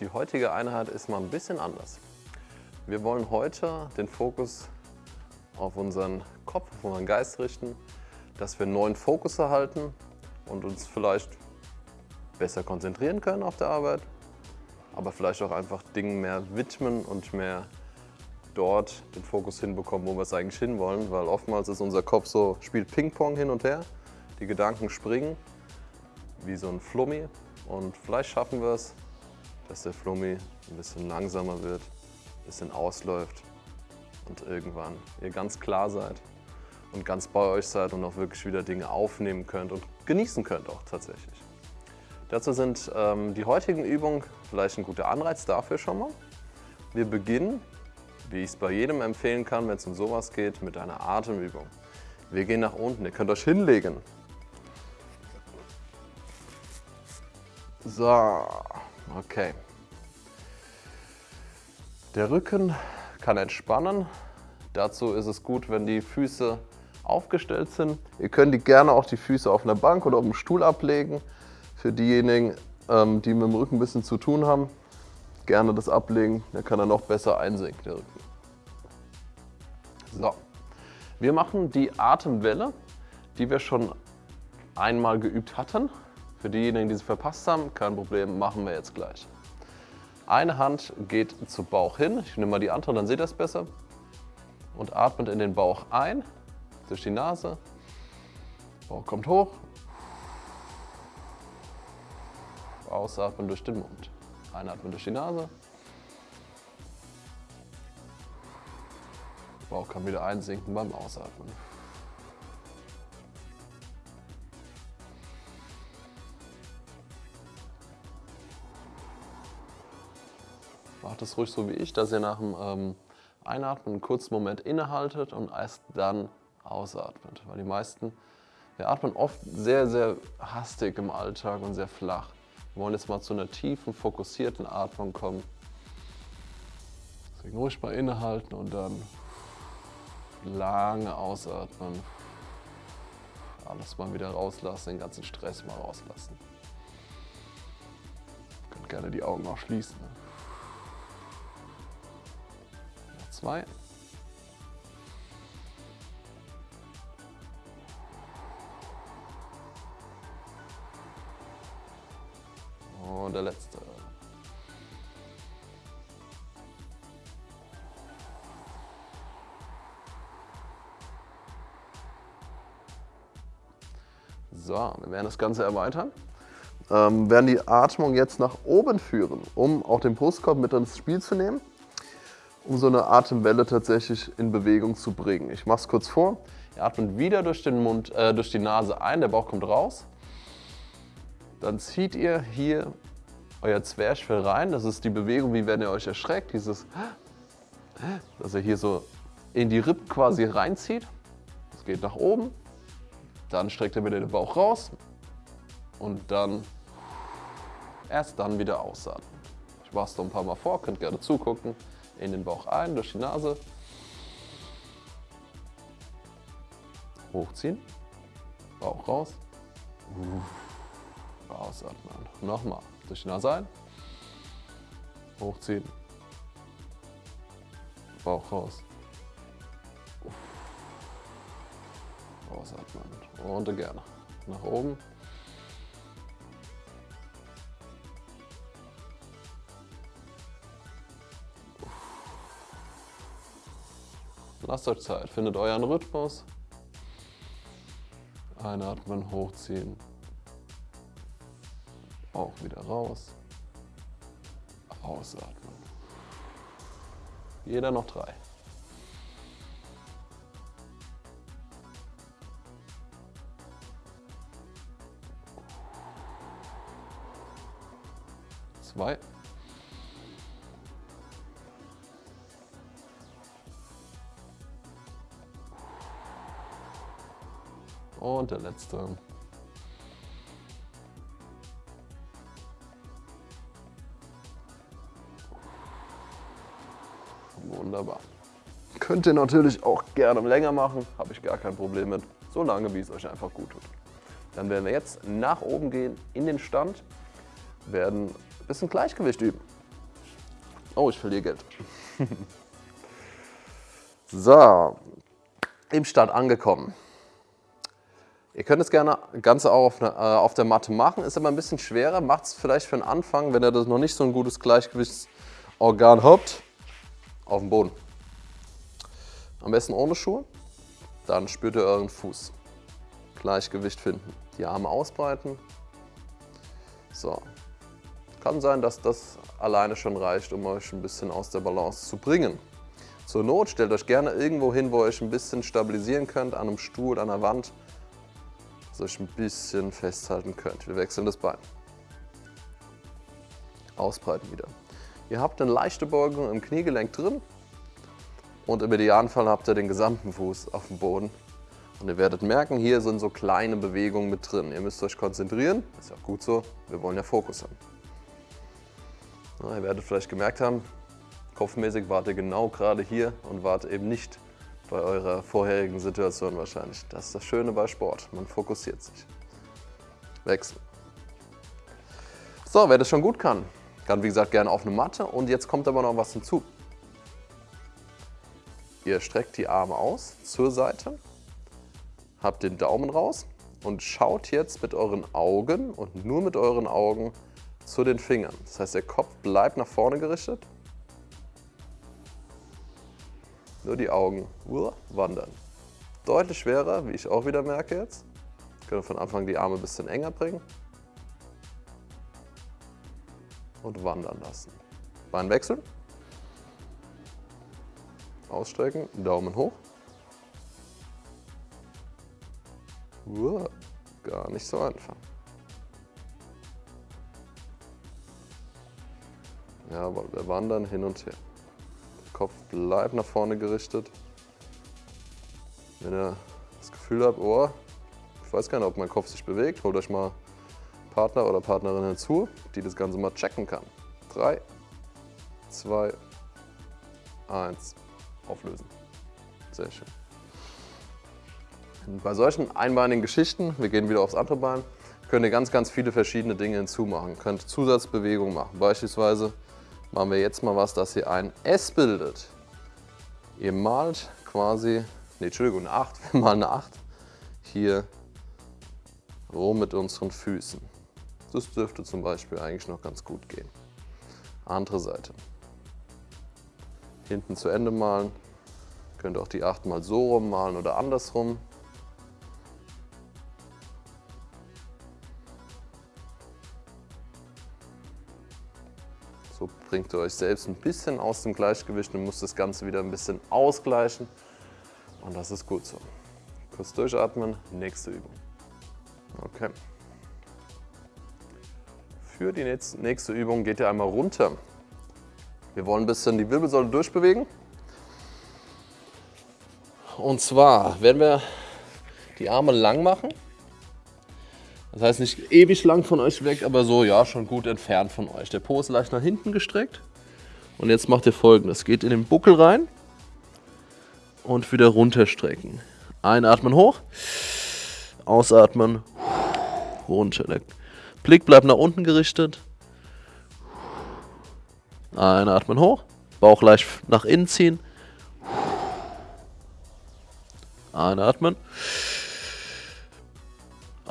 Die heutige Einheit ist mal ein bisschen anders. Wir wollen heute den Fokus auf unseren Kopf, auf unseren Geist richten, dass wir einen neuen Fokus erhalten und uns vielleicht besser konzentrieren können auf der Arbeit, aber vielleicht auch einfach Dingen mehr widmen und mehr dort den Fokus hinbekommen, wo wir es eigentlich hinwollen, weil oftmals ist unser Kopf so, spielt Ping-Pong hin und her, die Gedanken springen wie so ein Flummi und vielleicht schaffen wir es, dass der Flummi ein bisschen langsamer wird, ein bisschen ausläuft und irgendwann ihr ganz klar seid und ganz bei euch seid und auch wirklich wieder Dinge aufnehmen könnt und genießen könnt auch tatsächlich. Dazu sind ähm, die heutigen Übungen vielleicht ein guter Anreiz dafür schon mal. Wir beginnen, wie ich es bei jedem empfehlen kann, wenn es um sowas geht, mit einer Atemübung. Wir gehen nach unten, ihr könnt euch hinlegen. So, okay. Der Rücken kann entspannen. Dazu ist es gut, wenn die Füße aufgestellt sind. Ihr könnt die gerne auch die Füße auf einer Bank oder auf dem Stuhl ablegen. Für diejenigen, ähm, die mit dem Rücken ein bisschen zu tun haben, gerne das ablegen, dann kann er noch besser einsinken, der Rücken. So, wir machen die Atemwelle, die wir schon einmal geübt hatten. Für diejenigen, die sie verpasst haben, kein Problem, machen wir jetzt gleich. Eine Hand geht zu Bauch hin, ich nehme mal die andere, dann seht ihr es besser. Und atmet in den Bauch ein, durch die Nase. Bauch kommt hoch, Ausatmen durch den Mund. Einatmen durch die Nase. Bauch kann wieder einsinken beim Ausatmen. Macht es ruhig so wie ich, dass ihr nach dem ähm, Einatmen einen kurzen Moment innehaltet und erst dann ausatmet. Weil die meisten, wir atmen oft sehr, sehr hastig im Alltag und sehr flach. Wir wollen jetzt mal zu einer tiefen, fokussierten Atmung kommen. Deswegen ruhig mal innehalten und dann lange ausatmen. Alles mal wieder rauslassen, den ganzen Stress mal rauslassen. Ihr könnt gerne die Augen auch schließen. Zwei. Und der letzte. So, wir werden das Ganze erweitern. Ähm, werden die Atmung jetzt nach oben führen, um auch den Brustkorb mit ins Spiel zu nehmen, um so eine Atemwelle tatsächlich in Bewegung zu bringen. Ich mache es kurz vor. Ihr atmet wieder durch den Mund, äh, durch die Nase ein, der Bauch kommt raus. Dann zieht ihr hier euer Zwerchfell rein. Das ist die Bewegung, wie wenn ihr euch erschreckt. Dieses, dass ihr hier so in die Rippen quasi reinzieht. Das geht nach oben. Dann streckt ihr wieder den Bauch raus. Und dann erst dann wieder ausatmen. Ich mache es noch ein paar Mal vor, könnt gerne zugucken. In den Bauch ein, durch die Nase. Hochziehen. Bauch raus. Ausatmen. Nochmal. Durch die Nase ein. Hochziehen. Bauch raus. Ausatmen. Und gerne. Nach oben. Lasst euch Zeit, findet euren Rhythmus. Einatmen, hochziehen, auch wieder raus. Ausatmen. Jeder noch drei. Zwei. Und der letzte. Wunderbar. Könnt ihr natürlich auch gerne länger machen, habe ich gar kein Problem mit, so lange wie es euch einfach gut tut. Dann werden wir jetzt nach oben gehen in den Stand, werden ein bisschen Gleichgewicht üben. Oh, ich verliere Geld. so, im Start angekommen. Ihr könnt es gerne ganz auch auf, äh, auf, der Matte machen, ist aber ein bisschen schwerer. Macht es vielleicht für den Anfang, wenn ihr das noch nicht so ein gutes Gleichgewichtsorgan habt, auf dem Boden. Am besten ohne Schuhe. Dann spürt ihr euren Fuß. Gleichgewicht finden. Die Arme ausbreiten. So. Kann sein, dass das alleine schon reicht, um euch ein bisschen aus der Balance zu bringen. Zur Not stellt euch gerne irgendwo hin, wo ihr euch ein bisschen stabilisieren könnt, an einem Stuhl, an der Wand, dass ihr euch ein bisschen festhalten könnt. Wir wechseln das Bein. Ausbreiten wieder. Ihr habt eine leichte Beugung im Kniegelenk drin, und im Idealfall habt ihr den gesamten Fuß auf dem Boden. Und ihr werdet merken, hier sind so kleine Bewegungen mit drin. Ihr müsst euch konzentrieren, ist ja auch gut so, wir wollen ja Fokus haben. Ja, ihr werdet vielleicht gemerkt haben, kopfmäßig wart ihr genau gerade hier und wart eben nicht bei eurer vorherigen Situation wahrscheinlich. Das ist das Schöne bei Sport, man fokussiert sich. Wechsel. So, wer das schon gut kann, kann wie gesagt gerne auf eine Matte und jetzt kommt aber noch was hinzu. Ihr streckt die Arme aus zur Seite, habt den Daumen raus und schaut jetzt mit euren Augen und nur mit euren Augen zu den Fingern. Das heißt, der Kopf bleibt nach vorne gerichtet. Nur die Augen wandern. Deutlich schwerer, wie ich auch wieder merke jetzt. Können von Anfang die Arme ein bisschen enger bringen. Und wandern lassen. Bein wechseln ausstrecken, Daumen hoch. Uah, gar nicht so einfach. Jawohl, wir wandern hin und her. Kopf bleibt nach vorne gerichtet. Wenn ihr das Gefühl habt, oh, ich weiß gar nicht, ob mein Kopf sich bewegt, holt euch mal Partner oder Partnerin hinzu, die das Ganze mal checken kann. 3, 2, 1 auflösen. Sehr schön. Und bei solchen einbeinigen Geschichten, wir gehen wieder aufs andere Bein, könnt ihr ganz, ganz viele verschiedene Dinge hinzumachen. Könnt Zusatzbewegungen machen. Beispielsweise machen wir jetzt mal was, dass ihr ein S bildet. Ihr malt quasi, nee, Entschuldigung, eine 8, wir malen eine 8 hier rum mit unseren Füßen. Das dürfte zum Beispiel eigentlich noch ganz gut gehen. Andere Seite hinten zu Ende malen. Könnt auch die 8 mal so rum malen oder andersrum. Bringt ihr euch selbst ein bisschen aus dem Gleichgewicht und müsst das Ganze wieder ein bisschen ausgleichen. Und das ist gut so. Kurz durchatmen, nächste Übung. Okay. Für die nächste Übung geht ihr einmal runter wir wollen ein bisschen die Wirbelsäule durchbewegen. Und zwar werden wir die Arme lang machen. Das heißt nicht ewig lang von euch weg, aber so ja schon gut entfernt von euch. Der Po ist leicht nach hinten gestreckt. Und jetzt macht ihr folgendes. Geht in den Buckel rein und wieder runterstrecken. Einatmen hoch, ausatmen, runter. Der Blick bleibt nach unten gerichtet. Einatmen hoch, Bauch leicht nach innen ziehen. Einatmen.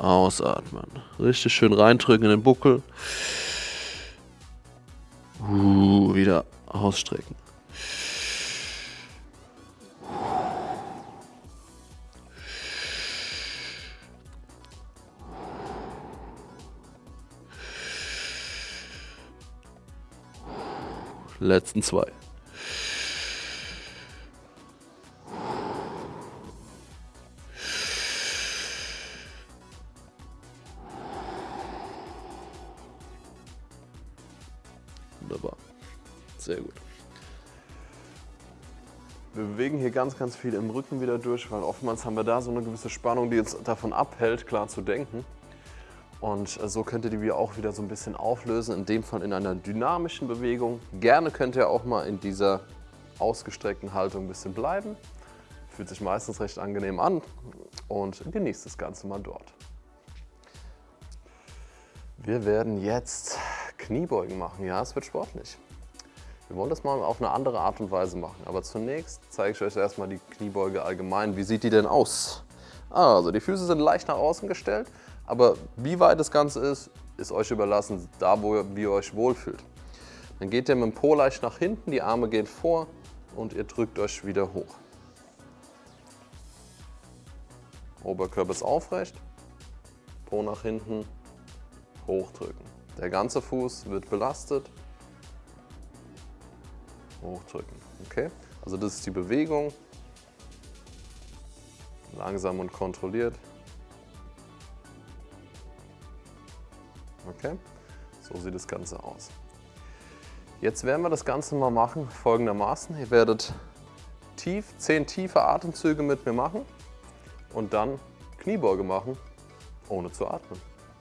Ausatmen. Richtig schön reindrücken in den Buckel. Uh, wieder ausstrecken. letzten zwei. Wunderbar. Sehr gut. Wir bewegen hier ganz, ganz viel im Rücken wieder durch, weil oftmals haben wir da so eine gewisse Spannung, die uns davon abhält, klar zu denken. Und äh, so könnt ihr die auch wieder so ein bisschen auflösen, in dem Fall in einer dynamischen Bewegung. Gerne könnt ihr auch mal in dieser ausgestreckten Haltung ein bisschen bleiben. Fühlt sich meistens recht angenehm an und genießt das Ganze mal dort. Wir werden jetzt Kniebeugen machen. Ja, es wird sportlich. Wir wollen das mal auf eine andere Art und Weise machen. Aber zunächst zeige ich euch erstmal die Kniebeuge allgemein. Wie sieht die denn aus? Also die Füße sind leicht nach außen gestellt, aber wie weit das Ganze ist, ist euch überlassen, da wo ihr, euch wohlfühlt. Dann geht ihr mit dem Po leicht nach hinten, die Arme gehen vor und ihr drückt euch wieder hoch. Oberkörper ist aufrecht, Po nach hinten, hochdrücken. Der ganze Fuß wird belastet, hochdrücken. Okay? Also das ist die Bewegung, langsam und kontrolliert. Okay, so sieht das Ganze aus. Jetzt werden wir das Ganze mal machen folgendermaßen. Ihr werdet tief, 10 tiefe Atemzüge mit mir machen und dann Kniebeuge machen, ohne zu atmen.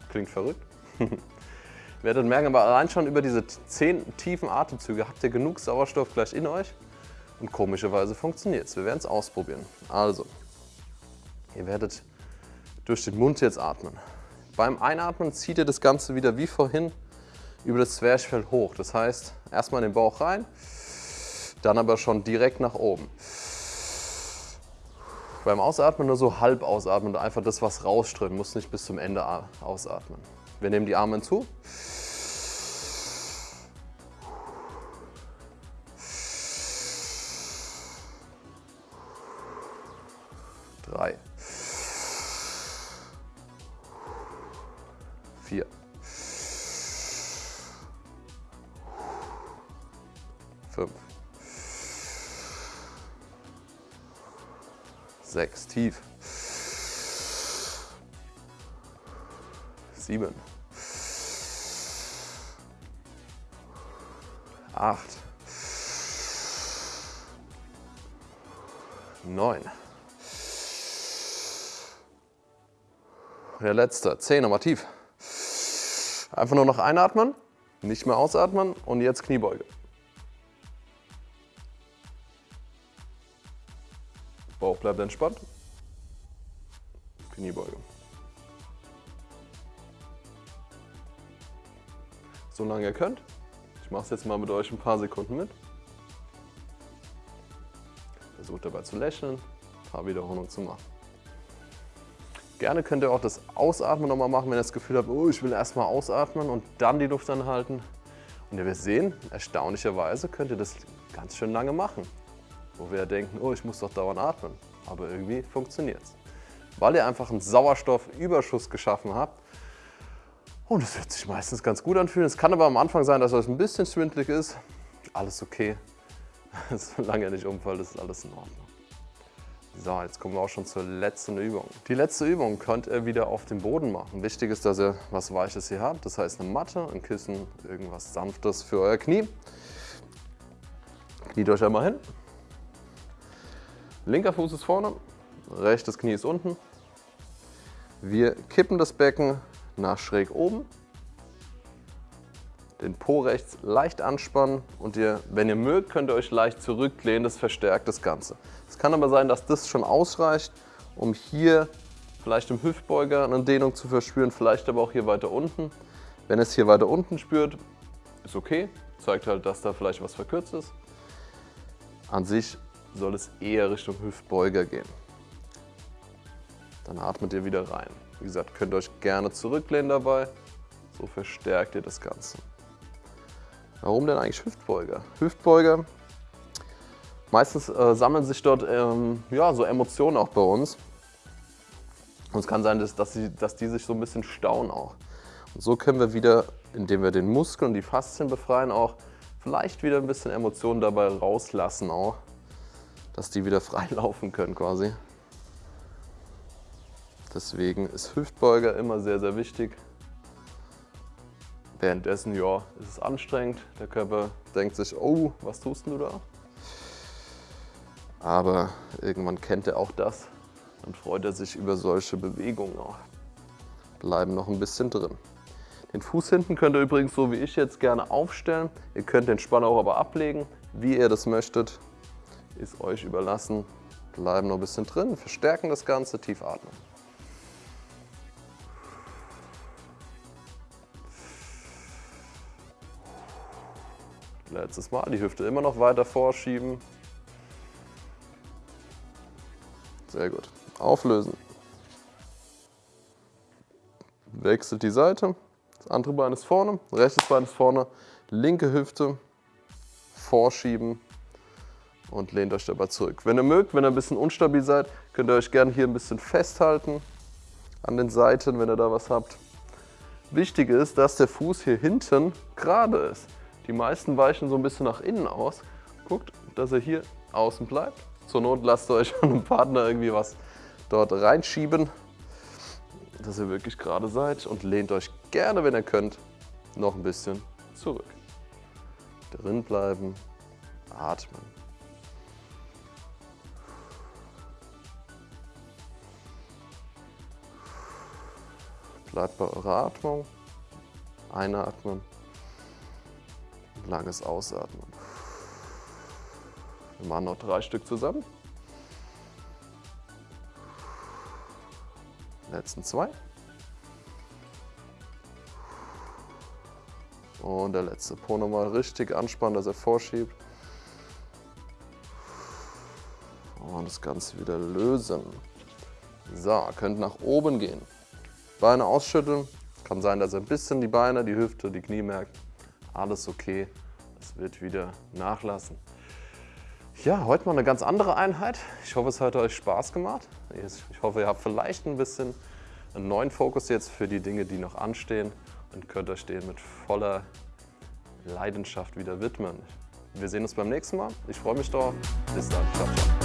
Klingt verrückt. ihr werdet merken, aber allein schon über diese 10 tiefen Atemzüge habt ihr genug Sauerstoff gleich in euch und komischerweise funktioniert es. Wir werden es ausprobieren. Also, ihr werdet durch den Mund jetzt atmen. Beim Einatmen zieht ihr das Ganze wieder wie vorhin über das Zwerchfell hoch. Das heißt, erstmal in den Bauch rein, dann aber schon direkt nach oben. Beim Ausatmen nur so halb ausatmen und einfach das, was rausströmt, muss nicht bis zum Ende ausatmen. Wir nehmen die Arme hinzu. Drei. Vier. Fünf. Sechs. Tief. Sieben. Acht. Neun. Der letzte. Zehn. Nochmal tief. Einfach nur noch einatmen, nicht mehr ausatmen und jetzt Kniebeuge. Bauch bleibt entspannt. Kniebeuge. So lange ihr könnt. Ich mache es jetzt mal mit euch ein paar Sekunden mit. Versucht dabei zu lächeln, ein paar Wiederholungen zu machen. Gerne könnt ihr auch das Ausatmen nochmal machen, wenn ihr das Gefühl habt, oh, ich will erstmal ausatmen und dann die Luft anhalten. Und ihr werdet sehen, erstaunlicherweise könnt ihr das ganz schön lange machen. Wo wir denken, oh, ich muss doch dauernd atmen. Aber irgendwie funktioniert es. Weil ihr einfach einen Sauerstoffüberschuss geschaffen habt. Und es wird sich meistens ganz gut anfühlen. Es kann aber am Anfang sein, dass es ein bisschen schwindlig ist. Alles okay. Solange ihr nicht umfällt, ist alles in Ordnung. So, jetzt kommen wir auch schon zur letzten Übung. Die letzte Übung könnt ihr wieder auf dem Boden machen. Wichtig ist, dass ihr was Weiches hier habt. Das heißt eine Matte, ein Kissen, irgendwas Sanftes für euer Knie. Kniet euch einmal hin. Linker Fuß ist vorne, rechtes Knie ist unten. Wir kippen das Becken nach schräg oben. Den Po rechts leicht anspannen und ihr, wenn ihr mögt, könnt ihr euch leicht zurücklehnen. Das verstärkt das Ganze. Es kann aber sein, dass das schon ausreicht, um hier vielleicht im Hüftbeuger eine Dehnung zu verspüren, vielleicht aber auch hier weiter unten. Wenn es hier weiter unten spürt, ist okay, zeigt halt, dass da vielleicht was verkürzt ist. An sich soll es eher Richtung Hüftbeuger gehen. Dann atmet ihr wieder rein. Wie gesagt, könnt ihr euch gerne zurücklehnen dabei, so verstärkt ihr das Ganze. Warum denn eigentlich Hüftbeuger? Hüftbeuger Meistens äh, sammeln sich dort ähm, ja, so Emotionen auch bei uns. Und es kann sein, dass, dass, sie, dass die sich so ein bisschen stauen auch. Und so können wir wieder, indem wir den Muskel und die Faszien befreien, auch vielleicht wieder ein bisschen Emotionen dabei rauslassen auch. Dass die wieder frei laufen können quasi. Deswegen ist Hüftbeuger immer sehr, sehr wichtig. Währenddessen, ja, ist es anstrengend. Der Körper denkt sich, oh, was tust du da? Aber irgendwann kennt er auch das und freut er sich über solche Bewegungen auch. Bleiben noch ein bisschen drin. Den Fuß hinten könnt ihr übrigens so wie ich jetzt gerne aufstellen. Ihr könnt den Spann auch aber ablegen, wie ihr das möchtet. Ist euch überlassen. Bleiben noch ein bisschen drin, verstärken das Ganze, tief atmen. Letztes Mal, die Hüfte immer noch weiter vorschieben. Sehr gut. Auflösen. Wechselt die Seite. Das andere Bein ist vorne, rechtes Bein ist vorne, linke Hüfte vorschieben und lehnt euch dabei zurück. Wenn ihr mögt, wenn ihr ein bisschen unstabil seid, könnt ihr euch gerne hier ein bisschen festhalten an den Seiten, wenn ihr da was habt. Wichtig ist, dass der Fuß hier hinten gerade ist. Die meisten weichen so ein bisschen nach innen aus. Guckt, dass er hier außen bleibt. Zur Not lasst euch an einem Partner irgendwie was dort reinschieben, dass ihr wirklich gerade seid und lehnt euch gerne, wenn ihr könnt, noch ein bisschen zurück. Drin bleiben, atmen. Bleibt bei eurer Atmung. Einatmen. Langes Ausatmen. Wir machen noch drei Stück zusammen. Letzten zwei. Und der letzte Po nochmal richtig anspannen, dass er vorschiebt. Und das Ganze wieder lösen. So, könnt nach oben gehen. Beine ausschütteln. Kann sein, dass ihr ein bisschen die Beine, die Hüfte, die Knie merkt. Alles okay. Es wird wieder nachlassen. Ja, heute mal eine ganz andere Einheit. Ich hoffe, es hat euch Spaß gemacht. Ich hoffe, ihr habt vielleicht ein bisschen einen neuen Fokus jetzt für die Dinge, die noch anstehen und könnt euch denen mit voller Leidenschaft wieder widmen. Wir sehen uns beim nächsten Mal. Ich freue mich drauf. Bis dann. Ciao, ciao.